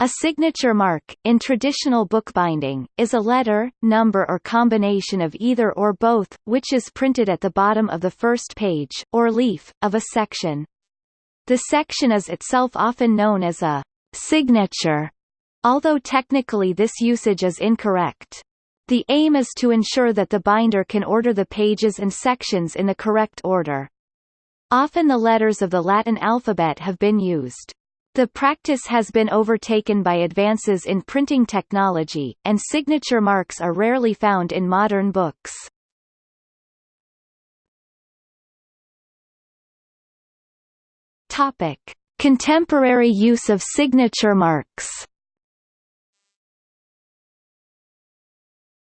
A signature mark, in traditional bookbinding, is a letter, number or combination of either or both, which is printed at the bottom of the first page, or leaf, of a section. The section is itself often known as a signature, although technically this usage is incorrect. The aim is to ensure that the binder can order the pages and sections in the correct order. Often the letters of the Latin alphabet have been used. The practice has been overtaken by advances in printing technology, and signature marks are rarely found in modern books. Topic: Contemporary use of signature marks.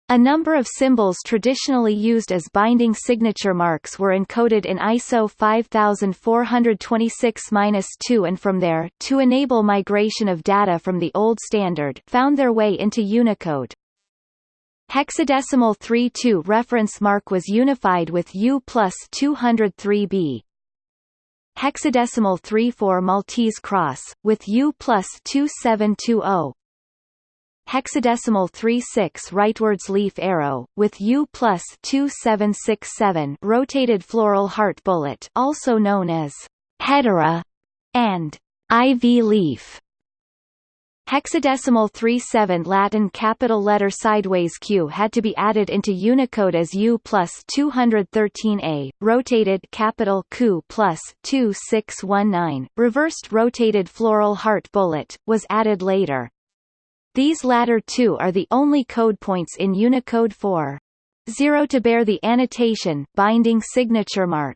A number of symbols traditionally used as binding signature marks were encoded in ISO 5426-2 and from there, to enable migration of data from the old standard, found their way into Unicode. Hexadecimal 3-2 reference mark was unified with U plus 203B. Hexadecimal 3-4 Maltese cross, with U plus 2720 hexadecimal 36 rightwards leaf arrow, with U plus 2767 rotated floral heart bullet also known as hedera and ivy leaf. Hexadecimal 37 Latin capital letter sideways Q had to be added into Unicode as U plus 213A, rotated capital Q plus 2619, reversed rotated floral heart bullet, was added later. These latter two are the only code points in Unicode 4. 0 to bear the annotation binding signature mark.